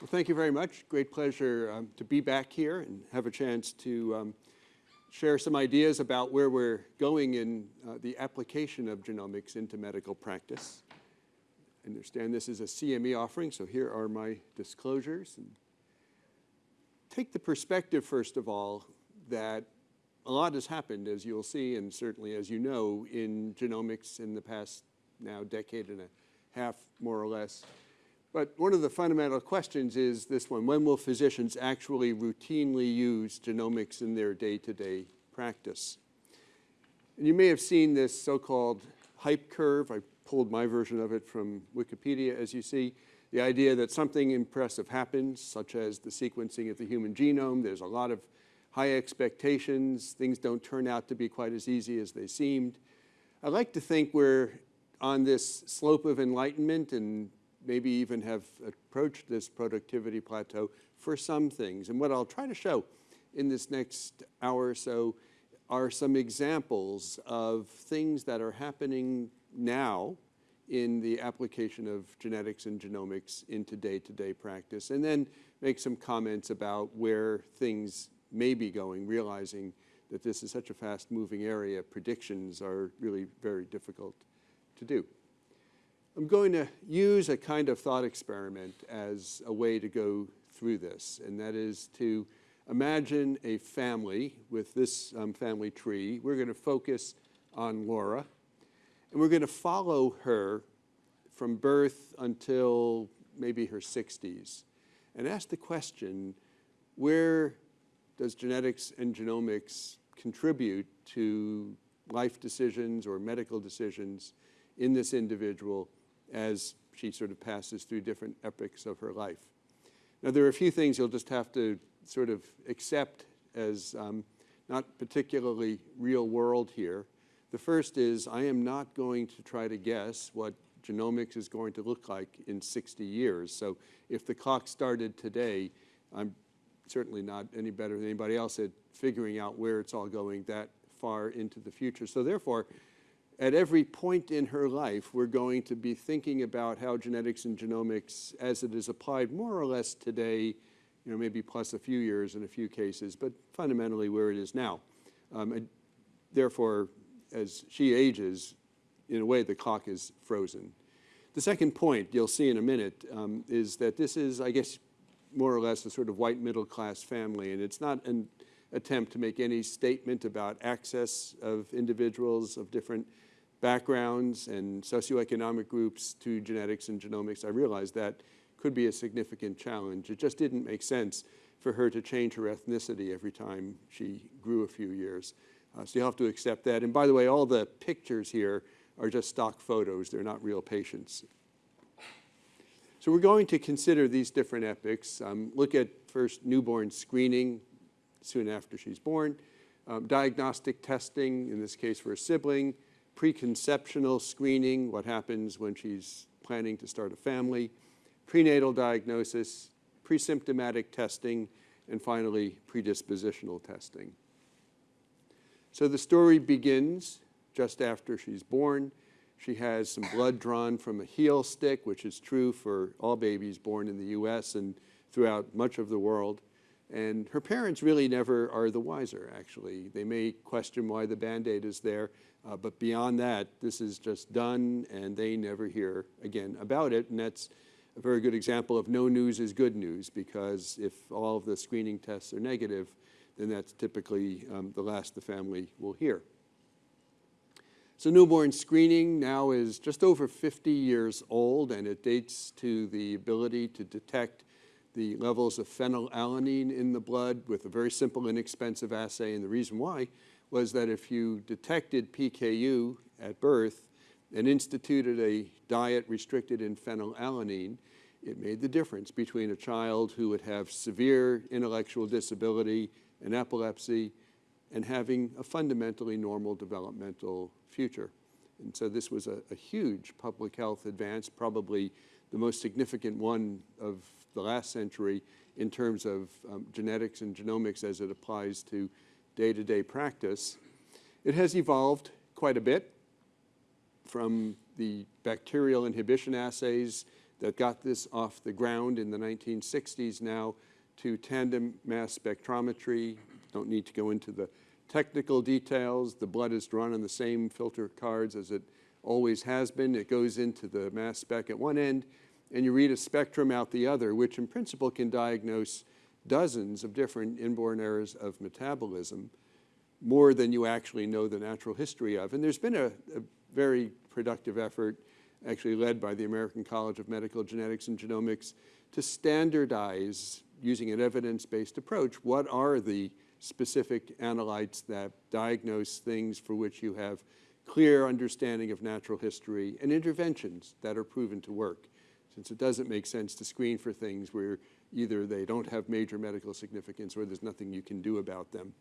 Well, thank you very much. Great pleasure um, to be back here and have a chance to um, share some ideas about where we're going in uh, the application of genomics into medical practice. I understand this is a CME offering, so here are my disclosures. And take the perspective, first of all, that a lot has happened, as you'll see, and certainly as you know, in genomics in the past now decade and a half, more or less. But one of the fundamental questions is this one, when will physicians actually routinely use genomics in their day-to-day -day practice? And you may have seen this so-called hype curve. I pulled my version of it from Wikipedia, as you see. The idea that something impressive happens, such as the sequencing of the human genome. There's a lot of high expectations. Things don't turn out to be quite as easy as they seemed. I like to think we're on this slope of enlightenment and maybe even have approached this productivity plateau for some things. And what I'll try to show in this next hour or so are some examples of things that are happening now in the application of genetics and genomics into day-to-day -day practice, and then make some comments about where things may be going, realizing that this is such a fast-moving area, predictions are really very difficult to do. I'm going to use a kind of thought experiment as a way to go through this, and that is to imagine a family with this um, family tree. We're going to focus on Laura, and we're going to follow her from birth until maybe her 60s, and ask the question, where does genetics and genomics contribute to life decisions or medical decisions in this individual as she sort of passes through different epochs of her life. Now, there are a few things you'll just have to sort of accept as um, not particularly real world here. The first is I am not going to try to guess what genomics is going to look like in 60 years. So if the clock started today, I'm certainly not any better than anybody else at figuring out where it's all going that far into the future. So therefore, at every point in her life, we're going to be thinking about how genetics and genomics, as it is applied more or less today, you know, maybe plus a few years in a few cases, but fundamentally where it is now. Um, therefore, as she ages, in a way, the clock is frozen. The second point, you'll see in a minute, um, is that this is, I guess, more or less a sort of white middle class family, and it's not an attempt to make any statement about access of individuals of different backgrounds and socioeconomic groups to genetics and genomics. I realized that could be a significant challenge. It just didn't make sense for her to change her ethnicity every time she grew a few years. Uh, so you have to accept that. And by the way, all the pictures here are just stock photos. They're not real patients. So we're going to consider these different epochs. Um, look at first newborn screening soon after she's born, um, diagnostic testing, in this case for a sibling, preconceptional screening, what happens when she's planning to start a family, prenatal diagnosis, presymptomatic testing, and finally, predispositional testing. So the story begins just after she's born. She has some blood drawn from a heel stick, which is true for all babies born in the US and throughout much of the world. And her parents really never are the wiser, actually. They may question why the Band-Aid is there, uh, but beyond that, this is just done and they never hear again about it. And that's a very good example of no news is good news because if all of the screening tests are negative, then that's typically um, the last the family will hear. So newborn screening now is just over 50 years old and it dates to the ability to detect the levels of phenylalanine in the blood with a very simple, inexpensive assay. And the reason why was that if you detected PKU at birth and instituted a diet restricted in phenylalanine, it made the difference between a child who would have severe intellectual disability and epilepsy and having a fundamentally normal developmental future. And so this was a, a huge public health advance, probably the most significant one of the last century in terms of um, genetics and genomics as it applies to day-to-day -day practice. It has evolved quite a bit from the bacterial inhibition assays that got this off the ground in the 1960s now to tandem mass spectrometry. Don't need to go into the technical details. The blood is drawn on the same filter cards as it always has been. It goes into the mass spec at one end, and you read a spectrum out the other, which in principle can diagnose dozens of different inborn errors of metabolism, more than you actually know the natural history of. And there's been a, a very productive effort, actually led by the American College of Medical Genetics and Genomics, to standardize, using an evidence-based approach, what are the specific analytes that diagnose things for which you have clear understanding of natural history and interventions that are proven to work, since it doesn't make sense to screen for things where either they don't have major medical significance or there's nothing you can do about them.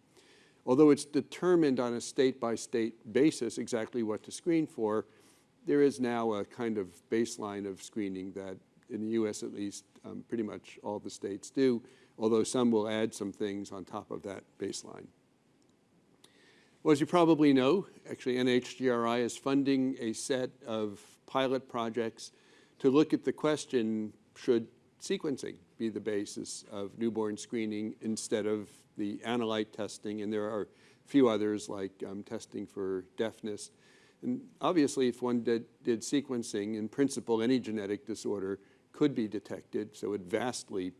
Although it's determined on a state-by-state -state basis exactly what to screen for, there is now a kind of baseline of screening that in the US at least, um, pretty much all the states do, although some will add some things on top of that baseline. Well, as you probably know, actually NHGRI is funding a set of pilot projects to look at the question, should sequencing be the basis of newborn screening instead of the analyte testing, and there are a few others like um, testing for deafness. And obviously, if one did, did sequencing, in principle, any genetic disorder could be detected, so it vastly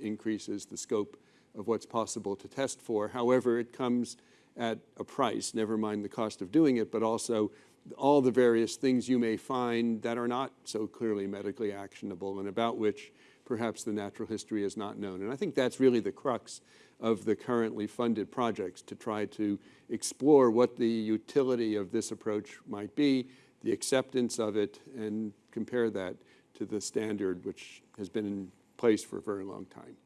increases the scope of what's possible to test for. However, it comes at a price, never mind the cost of doing it, but also all the various things you may find that are not so clearly medically actionable and about which perhaps the natural history is not known. And I think that's really the crux of the currently funded projects to try to explore what the utility of this approach might be, the acceptance of it, and compare that to the standard which has been in place for a very long time.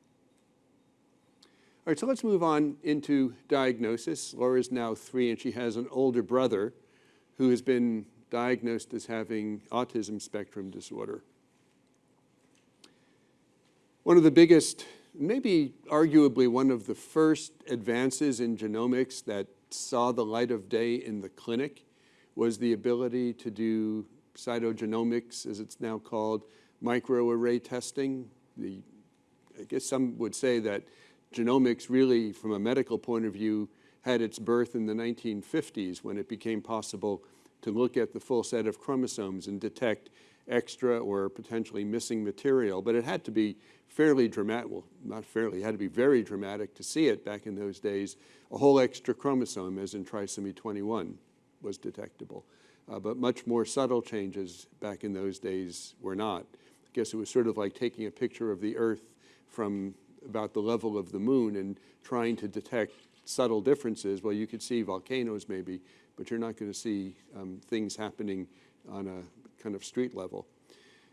All right, so let's move on into diagnosis. Laura is now three and she has an older brother who has been diagnosed as having autism spectrum disorder. One of the biggest, maybe arguably one of the first advances in genomics that saw the light of day in the clinic was the ability to do cytogenomics, as it's now called, microarray testing. The, I guess some would say that genomics really, from a medical point of view, had its birth in the 1950s when it became possible to look at the full set of chromosomes and detect extra or potentially missing material. But it had to be fairly dramatic, well, not fairly, it had to be very dramatic to see it back in those days. A whole extra chromosome, as in trisomy 21, was detectable. Uh, but much more subtle changes back in those days were not. I guess it was sort of like taking a picture of the Earth from about the level of the moon and trying to detect subtle differences. Well, you could see volcanoes maybe, but you're not going to see um, things happening on a kind of street level.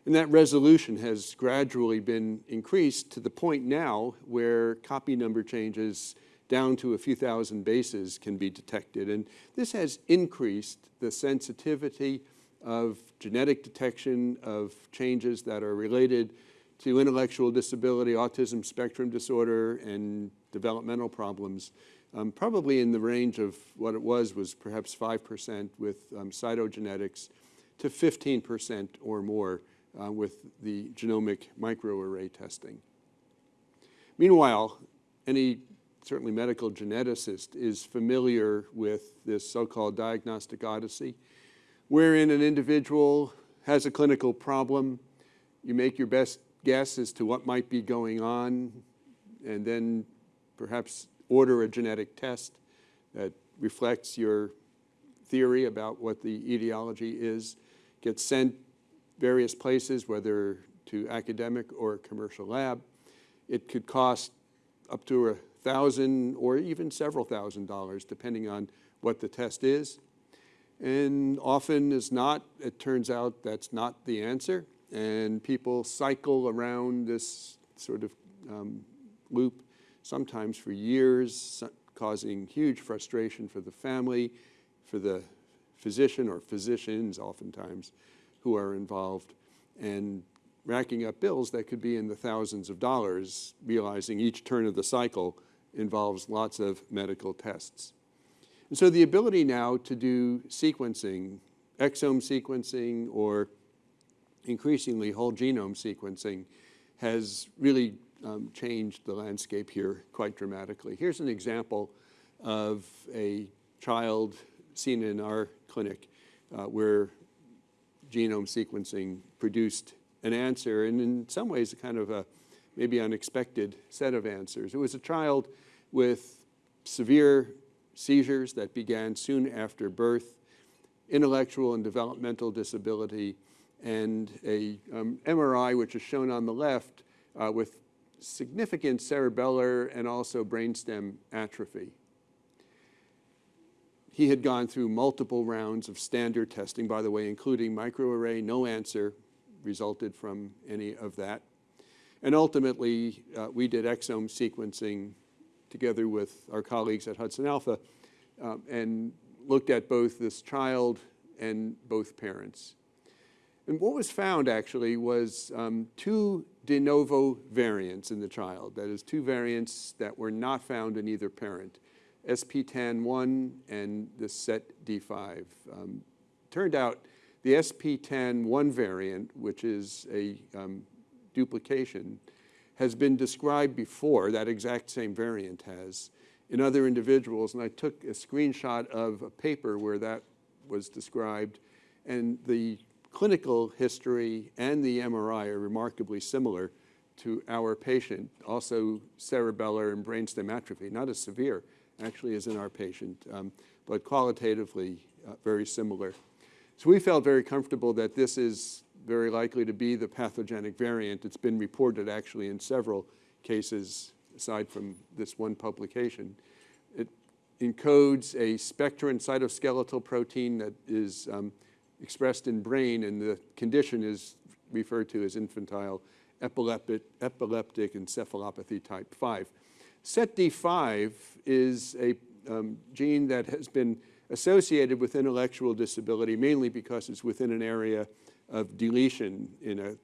And that resolution has gradually been increased to the point now where copy number changes down to a few thousand bases can be detected. And this has increased the sensitivity of genetic detection of changes that are related to intellectual disability, autism spectrum disorder, and developmental problems, um, probably in the range of what it was was perhaps 5% with um, cytogenetics to 15% or more uh, with the genomic microarray testing. Meanwhile, any certainly medical geneticist is familiar with this so-called diagnostic odyssey, wherein an individual has a clinical problem, you make your best guess as to what might be going on, and then perhaps order a genetic test that reflects your theory about what the etiology is, gets sent various places, whether to academic or commercial lab. It could cost up to a thousand or even several thousand dollars, depending on what the test is. And often is not, it turns out that's not the answer and people cycle around this sort of um, loop, sometimes for years, causing huge frustration for the family, for the physician or physicians oftentimes who are involved, and racking up bills that could be in the thousands of dollars, realizing each turn of the cycle involves lots of medical tests. And so the ability now to do sequencing, exome sequencing or increasingly whole genome sequencing has really um, changed the landscape here quite dramatically. Here's an example of a child seen in our clinic uh, where genome sequencing produced an answer, and in some ways a kind of a maybe unexpected set of answers. It was a child with severe seizures that began soon after birth, intellectual and developmental disability, and a um, MRI, which is shown on the left, uh, with significant cerebellar and also brainstem atrophy. He had gone through multiple rounds of standard testing, by the way, including microarray. No answer resulted from any of that. And ultimately, uh, we did exome sequencing together with our colleagues at Hudson Alpha um, and looked at both this child and both parents. And what was found actually was um, two de novo variants in the child, that is two variants that were not found in either parent. SPTAN1 and the SETD5. Um, turned out the SPTAN1 variant, which is a um, duplication, has been described before, that exact same variant has, in other individuals. And I took a screenshot of a paper where that was described. And the clinical history and the MRI are remarkably similar to our patient, also cerebellar and brainstem atrophy, not as severe, actually as in our patient, um, but qualitatively uh, very similar. So we felt very comfortable that this is very likely to be the pathogenic variant. It's been reported actually in several cases aside from this one publication. It encodes a spectrin cytoskeletal protein that is um, expressed in brain and the condition is referred to as infantile epileptic, epileptic encephalopathy type 5. SETD5 is a um, gene that has been associated with intellectual disability mainly because it's within an area of deletion in a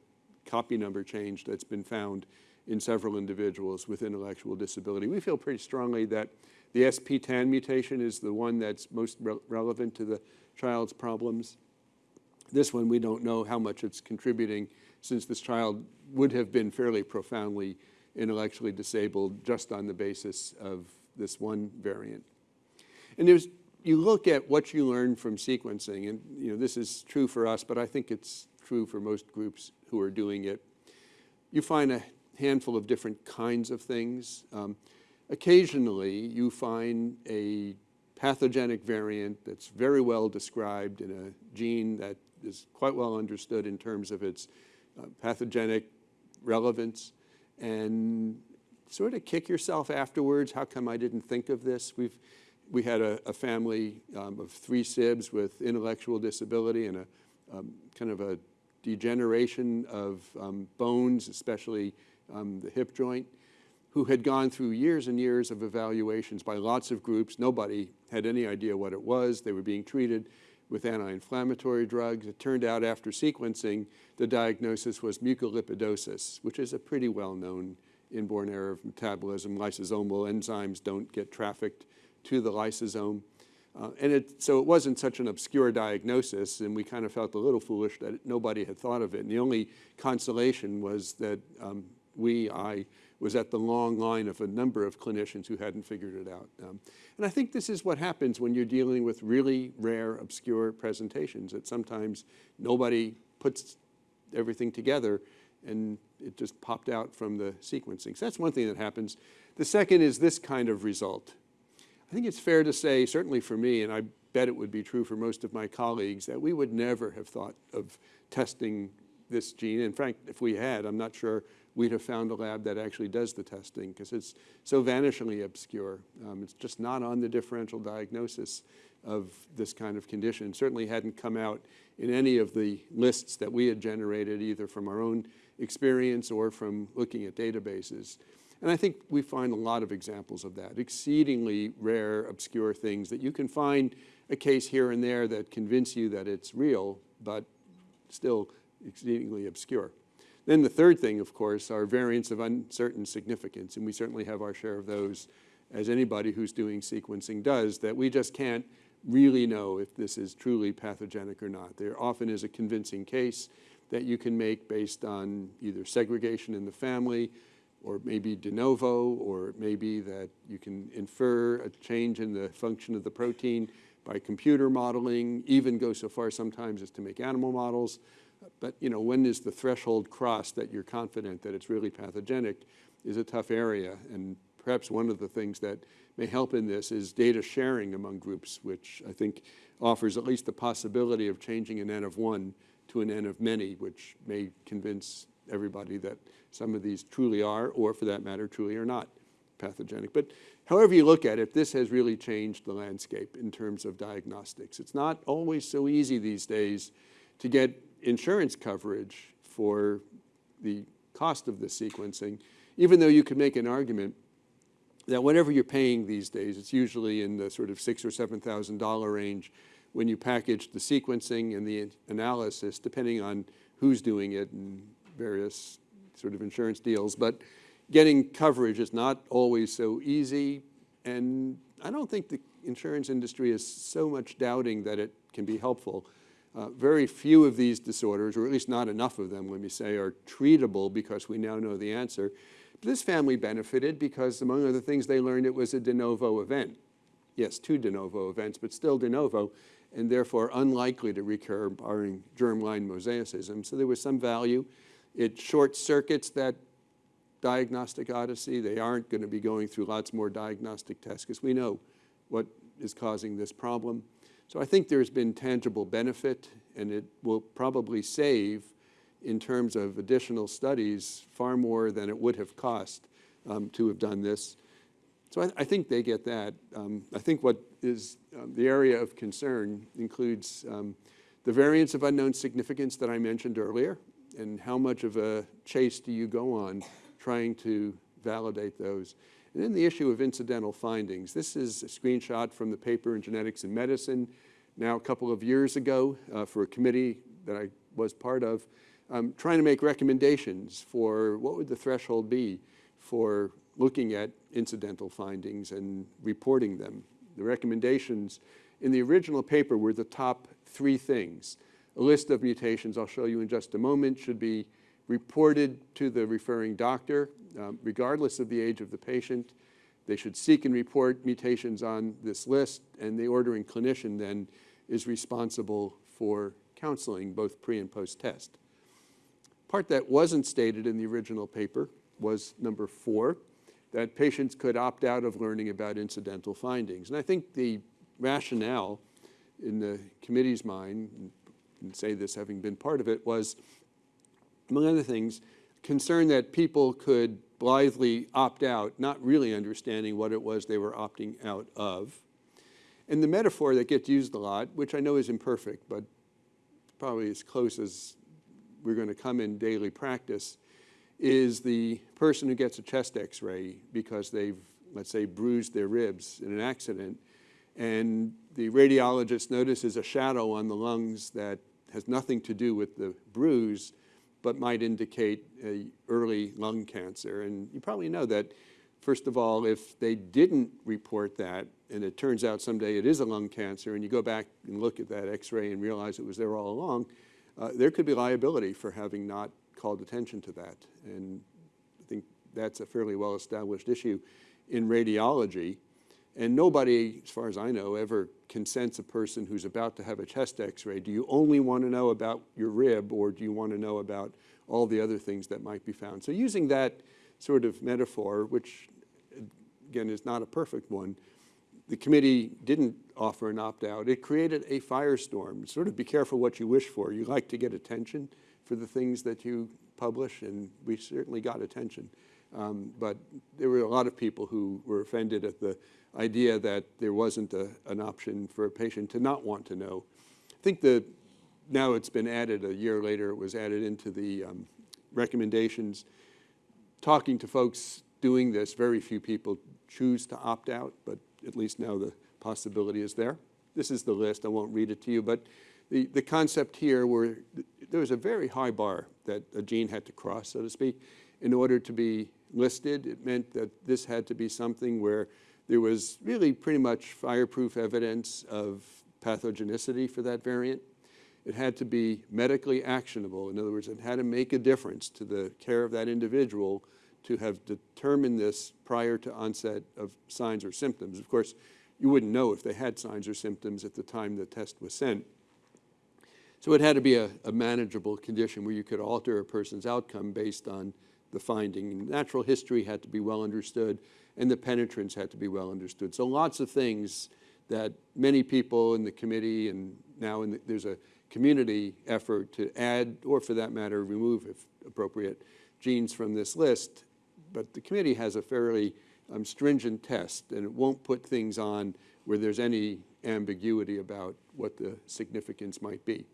copy number change that's been found in several individuals with intellectual disability. We feel pretty strongly that the SPTAN mutation is the one that's most re relevant to the child's problems. This one, we don't know how much it's contributing since this child would have been fairly profoundly intellectually disabled just on the basis of this one variant. And there's, you look at what you learn from sequencing, and you know, this is true for us, but I think it's true for most groups who are doing it. You find a handful of different kinds of things. Um, occasionally, you find a pathogenic variant that's very well described in a gene that is quite well understood in terms of its uh, pathogenic relevance and sort of kick yourself afterwards. How come I didn't think of this? We've, we had a, a family um, of three SIBs with intellectual disability and a um, kind of a degeneration of um, bones, especially um, the hip joint, who had gone through years and years of evaluations by lots of groups. Nobody had any idea what it was. They were being treated with anti-inflammatory drugs. It turned out after sequencing, the diagnosis was mucolipidosis, which is a pretty well-known inborn error of metabolism. Lysosomal enzymes don't get trafficked to the lysosome. Uh, and it, so it wasn't such an obscure diagnosis, and we kind of felt a little foolish that nobody had thought of it. And the only consolation was that um, we, I, was at the long line of a number of clinicians who hadn't figured it out. Um, and I think this is what happens when you're dealing with really rare, obscure presentations, that sometimes nobody puts everything together and it just popped out from the sequencing. So that's one thing that happens. The second is this kind of result. I think it's fair to say, certainly for me, and I bet it would be true for most of my colleagues, that we would never have thought of testing this gene. In fact, if we had, I'm not sure we'd have found a lab that actually does the testing because it's so vanishingly obscure. Um, it's just not on the differential diagnosis of this kind of condition. certainly hadn't come out in any of the lists that we had generated either from our own experience or from looking at databases. And I think we find a lot of examples of that, exceedingly rare, obscure things that you can find a case here and there that convince you that it's real, but still exceedingly obscure. Then the third thing, of course, are variants of uncertain significance, and we certainly have our share of those, as anybody who's doing sequencing does, that we just can't really know if this is truly pathogenic or not. There often is a convincing case that you can make based on either segregation in the family, or maybe de novo, or it may be that you can infer a change in the function of the protein by computer modeling, even go so far sometimes as to make animal models. But you know, when is the threshold crossed that you're confident that it's really pathogenic is a tough area. And perhaps one of the things that may help in this is data sharing among groups, which I think offers at least the possibility of changing an N of one to an N of many, which may convince everybody that some of these truly are, or for that matter, truly are not pathogenic. But however you look at it, this has really changed the landscape in terms of diagnostics. It's not always so easy these days to get insurance coverage for the cost of the sequencing, even though you can make an argument that whatever you're paying these days, it's usually in the sort of six or seven thousand dollar range when you package the sequencing and the analysis, depending on who's doing it and various sort of insurance deals. But getting coverage is not always so easy, and I don't think the insurance industry is so much doubting that it can be helpful. Uh, very few of these disorders, or at least not enough of them, let me say, are treatable because we now know the answer. This family benefited because, among other things, they learned it was a de novo event. Yes, two de novo events, but still de novo, and therefore unlikely to recur barring germline mosaicism. So there was some value. It short circuits that diagnostic odyssey. They aren't going to be going through lots more diagnostic tests because we know what is causing this problem. So I think there's been tangible benefit, and it will probably save, in terms of additional studies, far more than it would have cost um, to have done this. So I, I think they get that. Um, I think what is um, the area of concern includes um, the variants of unknown significance that I mentioned earlier, and how much of a chase do you go on trying to validate those. And then the issue of incidental findings. This is a screenshot from the paper in Genetics in Medicine now a couple of years ago uh, for a committee that I was part of, um, trying to make recommendations for what would the threshold be for looking at incidental findings and reporting them. The recommendations in the original paper were the top three things. A list of mutations I'll show you in just a moment should be reported to the referring doctor, um, regardless of the age of the patient. They should seek and report mutations on this list, and the ordering clinician then is responsible for counseling, both pre and post-test. Part that wasn't stated in the original paper was number four, that patients could opt out of learning about incidental findings. And I think the rationale in the committee's mind, and say this having been part of it, was among other things, concern that people could blithely opt out, not really understanding what it was they were opting out of. And the metaphor that gets used a lot, which I know is imperfect, but probably as close as we're going to come in daily practice, is the person who gets a chest x-ray because they've, let's say, bruised their ribs in an accident, and the radiologist notices a shadow on the lungs that has nothing to do with the bruise, but might indicate early lung cancer. And you probably know that, first of all, if they didn't report that, and it turns out someday it is a lung cancer, and you go back and look at that x-ray and realize it was there all along, uh, there could be liability for having not called attention to that. And I think that's a fairly well-established issue in radiology. And nobody, as far as I know, ever consents a person who's about to have a chest x-ray. Do you only want to know about your rib or do you want to know about all the other things that might be found? So using that sort of metaphor, which again is not a perfect one, the committee didn't offer an opt-out. It created a firestorm. Sort of be careful what you wish for. You like to get attention for the things that you publish, and we certainly got attention. Um, but there were a lot of people who were offended at the idea that there wasn't a, an option for a patient to not want to know. I think the, now it's been added, a year later it was added into the um, recommendations. Talking to folks doing this, very few people choose to opt out, but at least now the possibility is there. This is the list, I won't read it to you, but the, the concept here were, there was a very high bar that a gene had to cross, so to speak, in order to be listed. It meant that this had to be something where there was really pretty much fireproof evidence of pathogenicity for that variant. It had to be medically actionable. In other words, it had to make a difference to the care of that individual to have determined this prior to onset of signs or symptoms. Of course, you wouldn't know if they had signs or symptoms at the time the test was sent. So it had to be a, a manageable condition where you could alter a person's outcome based on the finding. Natural history had to be well understood, and the penetrance had to be well understood. So lots of things that many people in the committee and now the, there's a community effort to add, or for that matter, remove, if appropriate, genes from this list. But the committee has a fairly um, stringent test, and it won't put things on where there's any ambiguity about what the significance might be.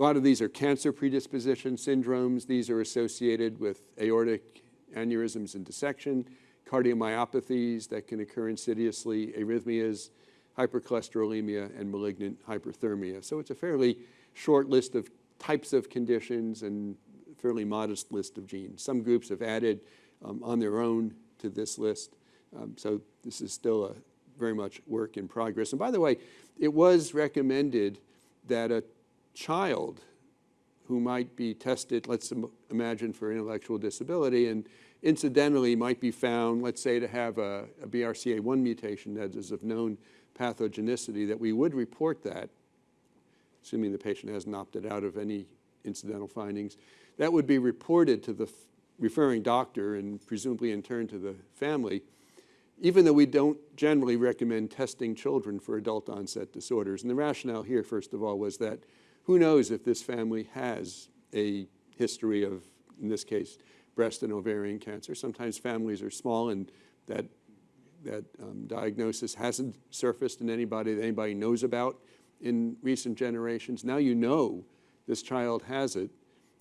A lot of these are cancer predisposition syndromes. These are associated with aortic aneurysms and dissection, cardiomyopathies that can occur insidiously, arrhythmias, hypercholesterolemia, and malignant hyperthermia. So it's a fairly short list of types of conditions and fairly modest list of genes. Some groups have added um, on their own to this list. Um, so this is still a very much work in progress. And by the way, it was recommended that a child who might be tested, let's imagine for intellectual disability, and incidentally might be found, let's say, to have a, a BRCA1 mutation that is of known pathogenicity, that we would report that, assuming the patient hasn't opted out of any incidental findings, that would be reported to the referring doctor and presumably in turn to the family, even though we don't generally recommend testing children for adult onset disorders. And the rationale here, first of all, was that who knows if this family has a history of, in this case, breast and ovarian cancer. Sometimes families are small and that, that um, diagnosis hasn't surfaced in anybody that anybody knows about in recent generations. Now you know this child has it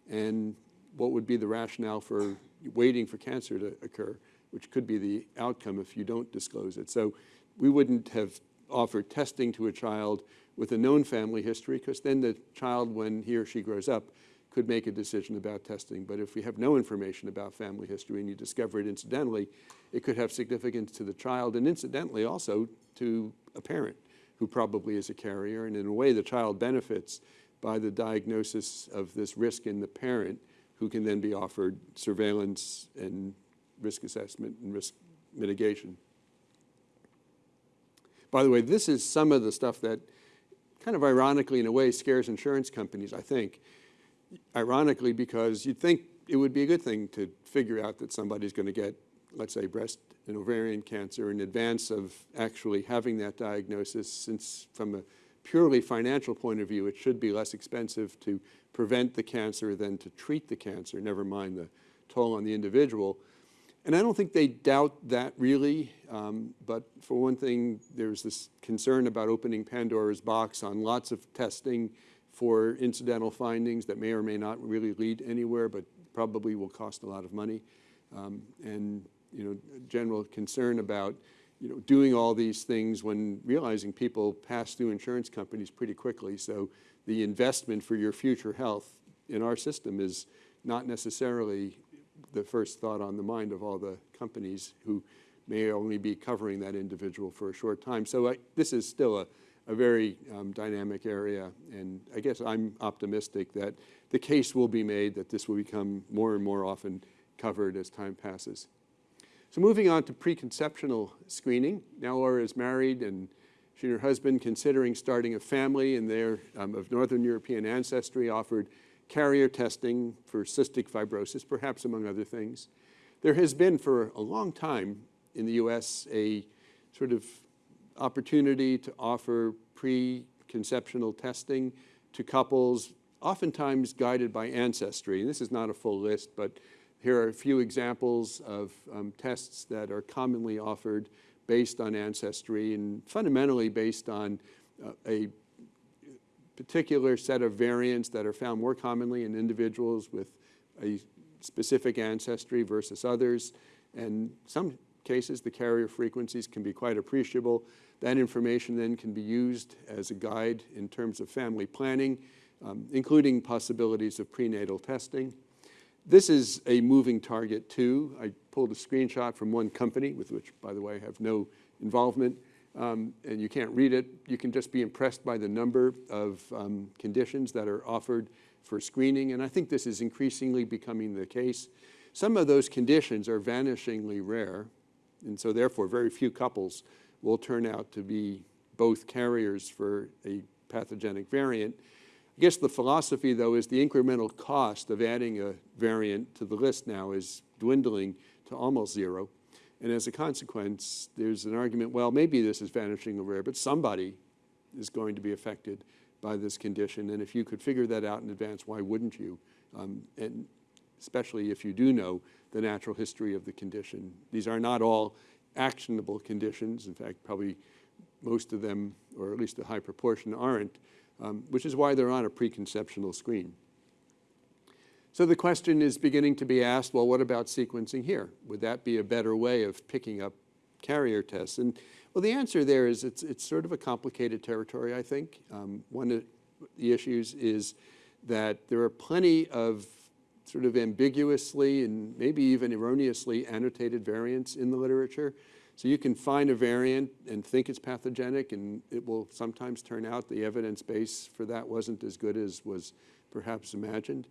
and what would be the rationale for waiting for cancer to occur, which could be the outcome if you don't disclose it. So we wouldn't have offered testing to a child with a known family history because then the child, when he or she grows up, could make a decision about testing. But if we have no information about family history and you discover it incidentally, it could have significance to the child and incidentally also to a parent who probably is a carrier. And in a way, the child benefits by the diagnosis of this risk in the parent who can then be offered surveillance and risk assessment and risk mitigation. By the way, this is some of the stuff that kind of ironically in a way scares insurance companies, I think. Ironically because you'd think it would be a good thing to figure out that somebody's going to get, let's say, breast and ovarian cancer in advance of actually having that diagnosis since from a purely financial point of view, it should be less expensive to prevent the cancer than to treat the cancer, never mind the toll on the individual. And I don't think they doubt that really, um, but for one thing, there's this concern about opening Pandora's box on lots of testing for incidental findings that may or may not really lead anywhere, but probably will cost a lot of money. Um, and you know, general concern about you know, doing all these things when realizing people pass through insurance companies pretty quickly. So the investment for your future health in our system is not necessarily the first thought on the mind of all the companies who may only be covering that individual for a short time. So I, this is still a, a very um, dynamic area, and I guess I'm optimistic that the case will be made that this will become more and more often covered as time passes. So moving on to preconceptional screening. Now Laura is married and she and her husband considering starting a family and they're um, of Northern European ancestry offered carrier testing for cystic fibrosis, perhaps among other things. There has been for a long time in the US a sort of opportunity to offer preconceptional testing to couples, oftentimes guided by ancestry. And this is not a full list, but here are a few examples of um, tests that are commonly offered based on ancestry and fundamentally based on uh, a particular set of variants that are found more commonly in individuals with a specific ancestry versus others. And some cases, the carrier frequencies can be quite appreciable. That information then can be used as a guide in terms of family planning, um, including possibilities of prenatal testing. This is a moving target too. I pulled a screenshot from one company with which, by the way, I have no involvement. Um, and you can't read it. You can just be impressed by the number of um, conditions that are offered for screening, and I think this is increasingly becoming the case. Some of those conditions are vanishingly rare, and so therefore very few couples will turn out to be both carriers for a pathogenic variant. I guess the philosophy, though, is the incremental cost of adding a variant to the list now is dwindling to almost zero. And as a consequence, there's an argument, well, maybe this is vanishing vanishingly rare, but somebody is going to be affected by this condition. And if you could figure that out in advance, why wouldn't you? Um, and especially if you do know the natural history of the condition. These are not all actionable conditions. In fact, probably most of them, or at least a high proportion, aren't, um, which is why they're on a preconceptional screen. So the question is beginning to be asked, well, what about sequencing here? Would that be a better way of picking up carrier tests? And well, the answer there is it's, it's sort of a complicated territory, I think. Um, one of the issues is that there are plenty of sort of ambiguously and maybe even erroneously annotated variants in the literature. So you can find a variant and think it's pathogenic, and it will sometimes turn out the evidence base for that wasn't as good as was perhaps imagined.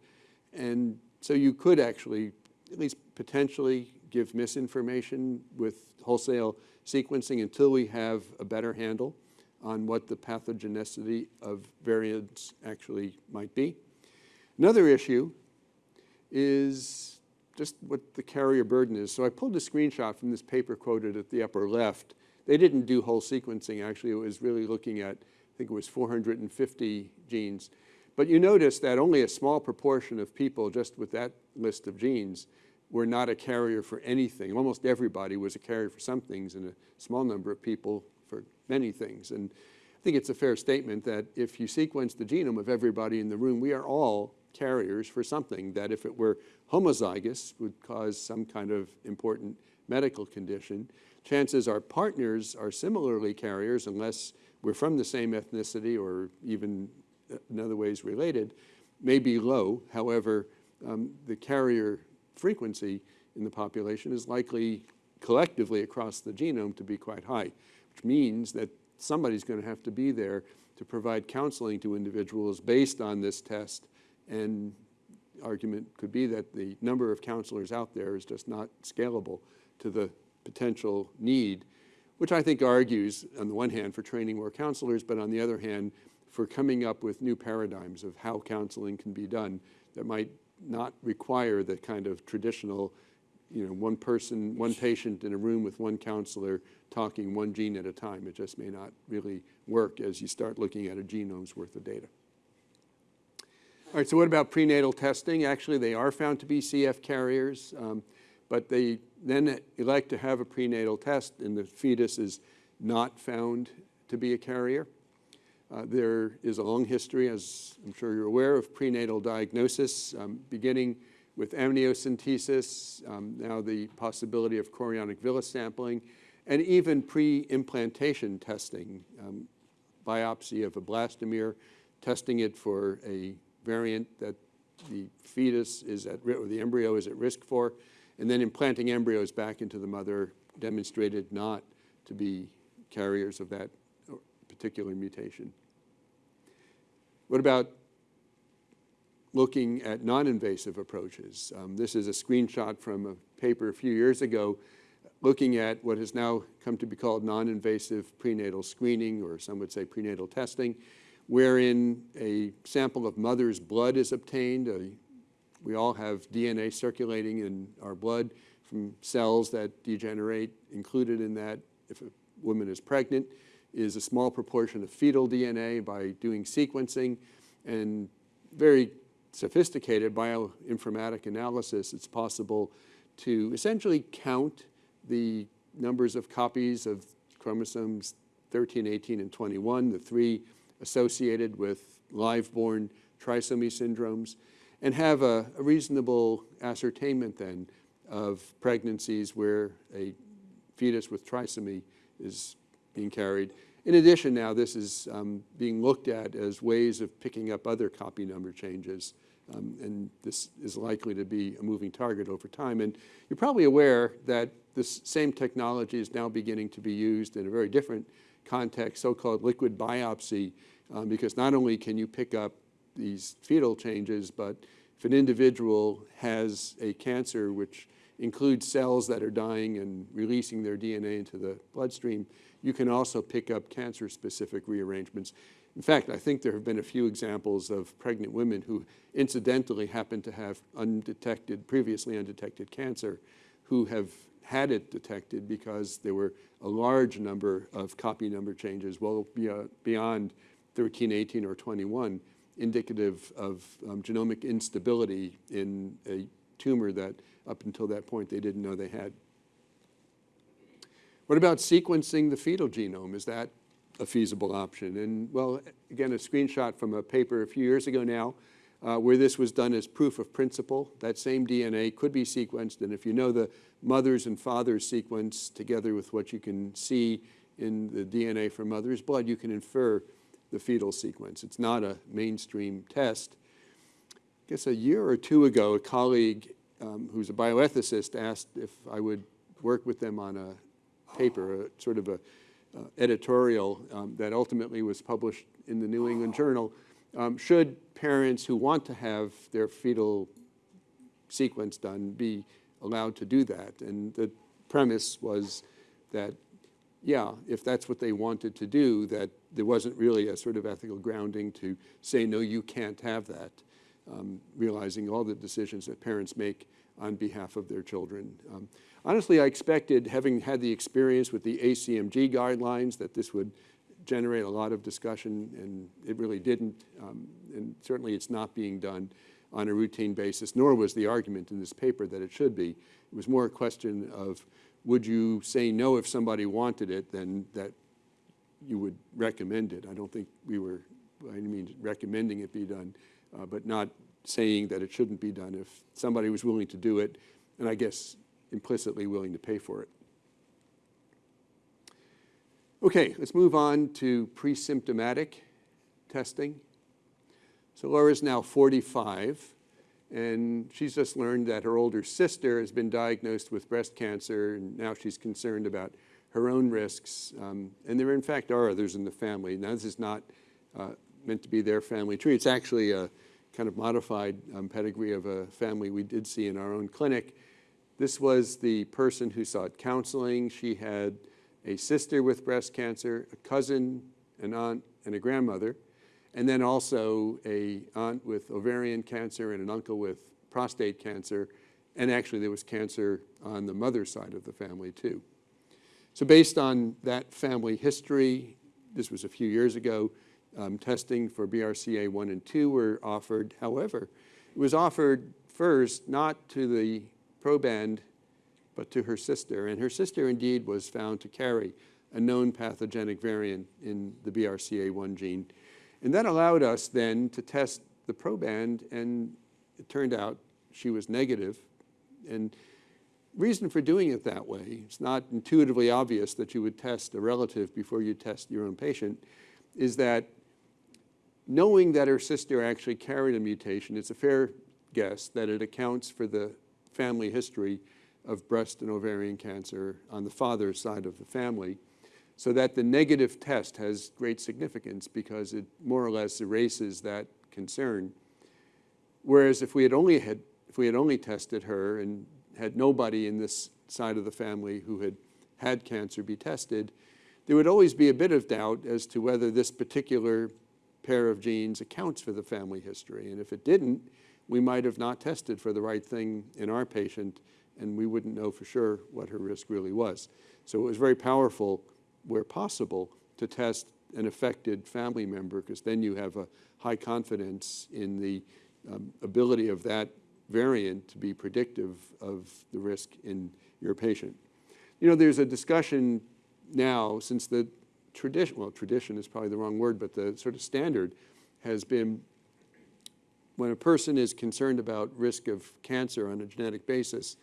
And so you could actually, at least potentially, give misinformation with wholesale sequencing until we have a better handle on what the pathogenicity of variants actually might be. Another issue is just what the carrier burden is. So I pulled a screenshot from this paper quoted at the upper left. They didn't do whole sequencing, actually. It was really looking at, I think it was 450 genes. But you notice that only a small proportion of people just with that list of genes were not a carrier for anything. Almost everybody was a carrier for some things and a small number of people for many things. And I think it's a fair statement that if you sequence the genome of everybody in the room, we are all carriers for something that if it were homozygous would cause some kind of important medical condition. Chances our partners are similarly carriers unless we're from the same ethnicity or even in other ways related, may be low. However, um, the carrier frequency in the population is likely collectively across the genome to be quite high, which means that somebody's going to have to be there to provide counseling to individuals based on this test and argument could be that the number of counselors out there is just not scalable to the potential need, which I think argues, on the one hand, for training more counselors, but on the other hand, for coming up with new paradigms of how counseling can be done that might not require the kind of traditional, you know, one person, one patient in a room with one counselor talking one gene at a time. It just may not really work as you start looking at a genome's worth of data. All right, so what about prenatal testing? Actually, they are found to be CF carriers, um, but they then elect to have a prenatal test and the fetus is not found to be a carrier. Uh, there is a long history, as I'm sure you're aware, of prenatal diagnosis, um, beginning with amniocentesis, um, now the possibility of chorionic villus sampling, and even pre-implantation testing, um, biopsy of a blastomere, testing it for a variant that the fetus is at, or the embryo is at risk for, and then implanting embryos back into the mother demonstrated not to be carriers of that particular mutation. What about looking at non-invasive approaches? Um, this is a screenshot from a paper a few years ago looking at what has now come to be called non-invasive prenatal screening, or some would say prenatal testing, wherein a sample of mother's blood is obtained. We all have DNA circulating in our blood from cells that degenerate. Included in that, if a woman is pregnant, is a small proportion of fetal DNA by doing sequencing and very sophisticated bioinformatic analysis, it's possible to essentially count the numbers of copies of chromosomes 13, 18, and 21, the three associated with live-born trisomy syndromes, and have a, a reasonable ascertainment then of pregnancies where a fetus with trisomy is being carried. In addition now, this is um, being looked at as ways of picking up other copy number changes. Um, and this is likely to be a moving target over time. And you're probably aware that this same technology is now beginning to be used in a very different context, so-called liquid biopsy, um, because not only can you pick up these fetal changes, but if an individual has a cancer which includes cells that are dying and releasing their DNA into the bloodstream, you can also pick up cancer-specific rearrangements. In fact, I think there have been a few examples of pregnant women who incidentally happen to have undetected, previously undetected cancer, who have had it detected because there were a large number of copy number changes, well beyond 13, 18, or 21, indicative of um, genomic instability in a tumor that up until that point they didn't know they had. What about sequencing the fetal genome? Is that a feasible option? And well, again, a screenshot from a paper a few years ago now uh, where this was done as proof of principle. That same DNA could be sequenced, and if you know the mother's and father's sequence together with what you can see in the DNA from mother's blood, you can infer the fetal sequence. It's not a mainstream test. I guess a year or two ago, a colleague um, who's a bioethicist asked if I would work with them on a paper, a, sort of a uh, editorial um, that ultimately was published in the New England Journal. Um, should parents who want to have their fetal sequence done be allowed to do that? And the premise was that, yeah, if that's what they wanted to do, that there wasn't really a sort of ethical grounding to say, no, you can't have that, um, realizing all the decisions that parents make on behalf of their children. Um, honestly, I expected, having had the experience with the ACMG guidelines, that this would generate a lot of discussion, and it really didn't. Um, and certainly it's not being done on a routine basis, nor was the argument in this paper that it should be. It was more a question of, would you say no if somebody wanted it than that you would recommend it. I don't think we were, I mean, recommending it be done, uh, but not saying that it shouldn't be done if somebody was willing to do it, and I guess implicitly willing to pay for it. Okay, let's move on to pre-symptomatic testing. So Laura's now 45, and she's just learned that her older sister has been diagnosed with breast cancer, and now she's concerned about her own risks. Um, and there, in fact, are others in the family. Now, this is not uh, meant to be their family tree. It's actually a kind of modified um, pedigree of a family we did see in our own clinic. This was the person who sought counseling. She had a sister with breast cancer, a cousin, an aunt, and a grandmother, and then also a aunt with ovarian cancer and an uncle with prostate cancer, and actually there was cancer on the mother's side of the family too. So based on that family history, this was a few years ago, um, testing for BRCA1 and 2 were offered. However, it was offered first not to the proband, but to her sister. And her sister indeed was found to carry a known pathogenic variant in the BRCA1 gene. And that allowed us then to test the proband, and it turned out she was negative. And reason for doing it that way, it's not intuitively obvious that you would test a relative before you test your own patient, is that knowing that her sister actually carried a mutation, it's a fair guess that it accounts for the family history of breast and ovarian cancer on the father's side of the family, so that the negative test has great significance because it more or less erases that concern. Whereas if we had only had, if we had only tested her and had nobody in this side of the family who had had cancer be tested, there would always be a bit of doubt as to whether this particular pair of genes accounts for the family history. And if it didn't, we might have not tested for the right thing in our patient and we wouldn't know for sure what her risk really was. So it was very powerful, where possible, to test an affected family member because then you have a high confidence in the um, ability of that variant to be predictive of the risk in your patient. You know, there's a discussion now since the tradition, well, tradition is probably the wrong word, but the sort of standard has been when a person is concerned about risk of cancer on a genetic basis,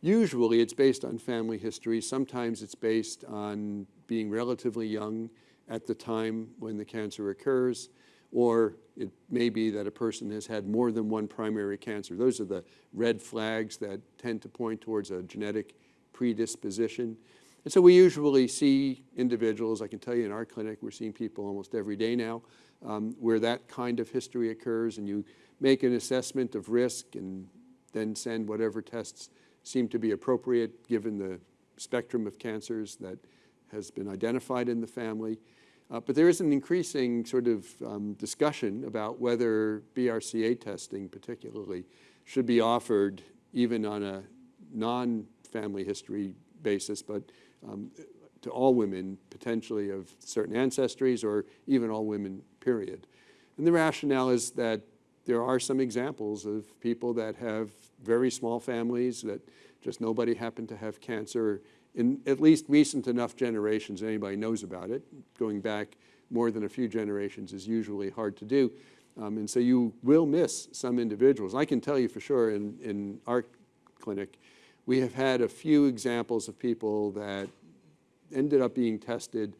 usually it's based on family history. Sometimes it's based on being relatively young at the time when the cancer occurs or it may be that a person has had more than one primary cancer. Those are the red flags that tend to point towards a genetic predisposition. And so we usually see individuals, I can tell you in our clinic, we're seeing people almost every day now, um, where that kind of history occurs and you make an assessment of risk and then send whatever tests seem to be appropriate given the spectrum of cancers that has been identified in the family. Uh, but there is an increasing sort of um, discussion about whether BRCA testing particularly should be offered even on a non-family history basis, but um, to all women potentially of certain ancestries or even all women, period. And the rationale is that there are some examples of people that have very small families that just nobody happened to have cancer in at least recent enough generations anybody knows about it. Going back more than a few generations is usually hard to do. Um, and so you will miss some individuals. I can tell you for sure in, in our clinic, we have had a few examples of people that ended up being tested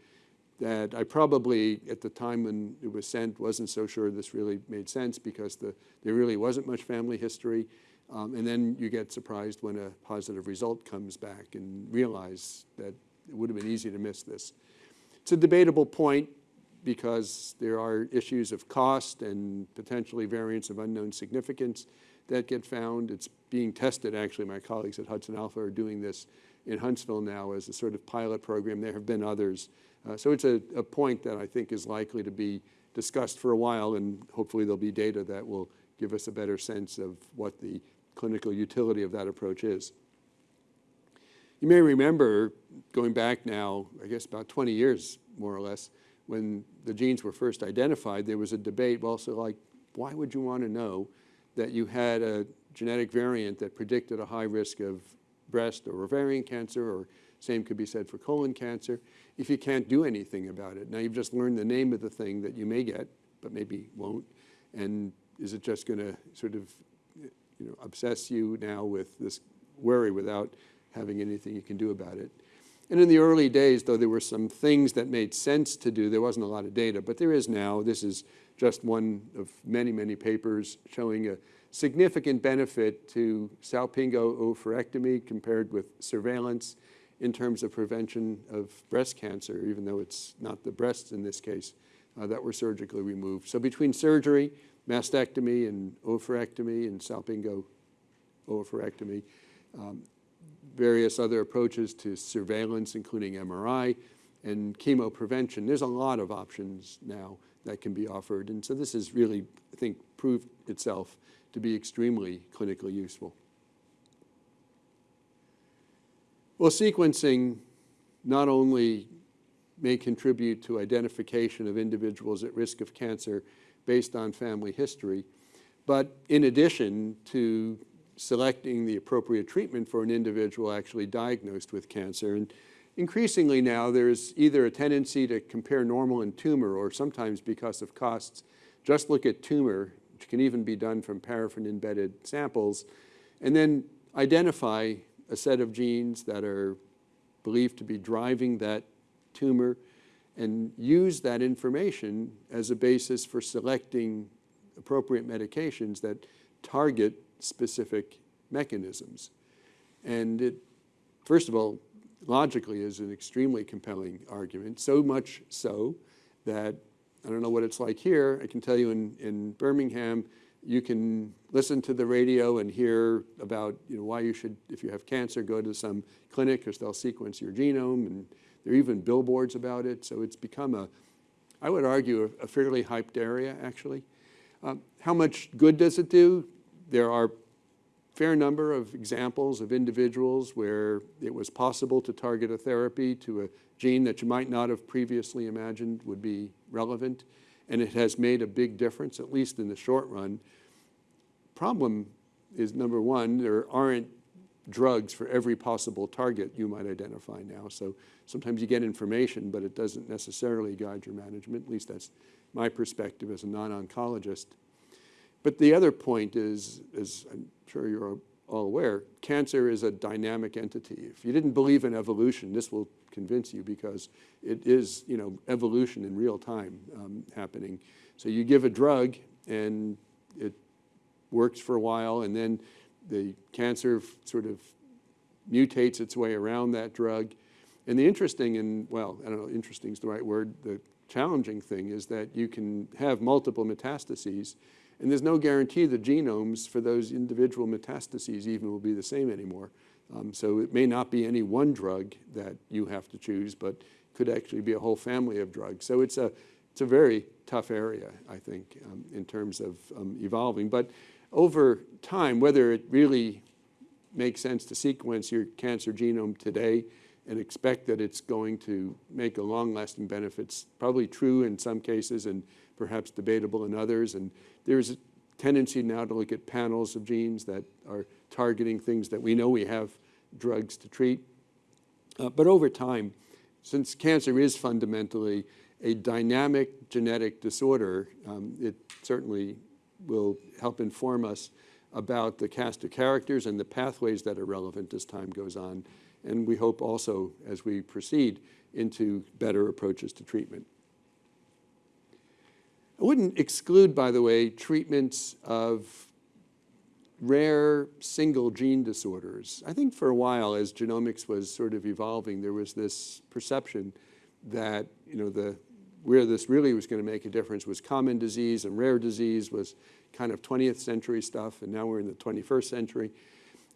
that I probably, at the time when it was sent, wasn't so sure this really made sense because the, there really wasn't much family history. Um, and then you get surprised when a positive result comes back and realize that it would have been easy to miss this. It's a debatable point because there are issues of cost and potentially variants of unknown significance that get found. It's being tested, actually. My colleagues at Hudson Alpha are doing this in Huntsville now as a sort of pilot program. There have been others. Uh, so it's a, a point that I think is likely to be discussed for a while, and hopefully there'll be data that will give us a better sense of what the clinical utility of that approach is. You may remember, going back now, I guess about 20 years, more or less, when the genes were first identified, there was a debate also like, why would you want to know that you had a genetic variant that predicted a high risk of breast or ovarian cancer, or same could be said for colon cancer, if you can't do anything about it. Now you've just learned the name of the thing that you may get, but maybe won't, and is it just going to sort of you know, obsess you now with this worry without having anything you can do about it? And in the early days, though there were some things that made sense to do, there wasn't a lot of data, but there is now. This is just one of many, many papers showing a significant benefit to salpingo oophorectomy compared with surveillance in terms of prevention of breast cancer, even though it's not the breasts in this case uh, that were surgically removed. So between surgery, mastectomy, and oophorectomy, and salpingo oophorectomy, um, various other approaches to surveillance, including MRI, and chemo prevention. There's a lot of options now that can be offered. And so this has really, I think, proved itself to be extremely clinically useful. Well, sequencing not only may contribute to identification of individuals at risk of cancer based on family history, but in addition to selecting the appropriate treatment for an individual actually diagnosed with cancer. And increasingly now there's either a tendency to compare normal and tumor or sometimes because of costs, just look at tumor, which can even be done from paraffin-embedded samples, and then identify a set of genes that are believed to be driving that tumor and use that information as a basis for selecting appropriate medications that target specific mechanisms. And it, first of all, logically is an extremely compelling argument, so much so that I don't know what it's like here. I can tell you in, in Birmingham, you can listen to the radio and hear about you know, why you should, if you have cancer, go to some clinic because they'll sequence your genome. And there are even billboards about it. So it's become a, I would argue, a, fairly hyped area, actually. Um, how much good does it do? There are fair number of examples of individuals where it was possible to target a therapy to a gene that you might not have previously imagined would be relevant, and it has made a big difference, at least in the short run. Problem is, number one, there aren't drugs for every possible target you might identify now. So sometimes you get information, but it doesn't necessarily guide your management. At least that's my perspective as a non-oncologist. But the other point is, as I'm sure you're all aware, cancer is a dynamic entity. If you didn't believe in evolution, this will convince you because it is, you know, evolution in real time um, happening. So you give a drug and it works for a while and then the cancer sort of mutates its way around that drug And the interesting and, well, I don't know, interesting is the right word, the challenging thing is that you can have multiple metastases, and there's no guarantee the genomes for those individual metastases even will be the same anymore. Um, so it may not be any one drug that you have to choose, but could actually be a whole family of drugs. So it's a, it's a very tough area, I think, um, in terms of um, evolving. But over time, whether it really makes sense to sequence your cancer genome today and expect that it's going to make a long-lasting benefits, probably true in some cases and perhaps debatable in others. And there's a tendency now to look at panels of genes that are targeting things that we know we have drugs to treat. Uh, but over time, since cancer is fundamentally a dynamic genetic disorder, um, it certainly will help inform us about the cast of characters and the pathways that are relevant as time goes on. And we hope also, as we proceed, into better approaches to treatment. I wouldn't exclude, by the way, treatments of rare single gene disorders. I think for a while, as genomics was sort of evolving, there was this perception that, you know, the, where this really was going to make a difference was common disease and rare disease was kind of 20th century stuff, and now we're in the 21st century.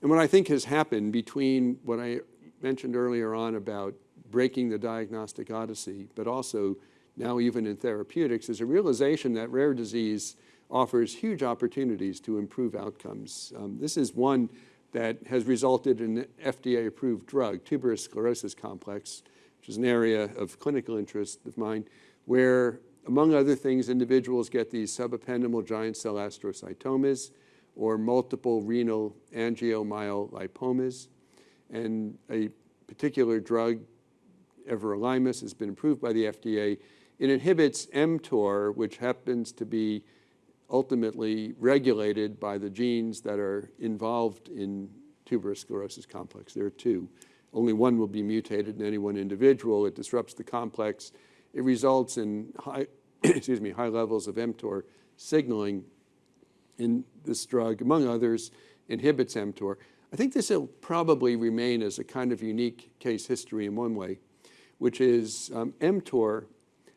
And what I think has happened between what I mentioned earlier on about breaking the diagnostic odyssey, but also now even in therapeutics, is a realization that rare disease offers huge opportunities to improve outcomes. Um, this is one that has resulted in FDA-approved drug, tuberous sclerosis complex, which is an area of clinical interest of mine, where, among other things, individuals get these subependymal giant cell astrocytomas or multiple renal angiomyolipomas. And a particular drug, everolimus, has been approved by the FDA. It inhibits mTOR, which happens to be ultimately regulated by the genes that are involved in tuberous sclerosis complex. There are two. Only one will be mutated in any one individual. It disrupts the complex. It results in high, excuse me, high levels of mTOR signaling. And this drug, among others, inhibits mTOR. I think this will probably remain as a kind of unique case history in one way, which is um, mTOR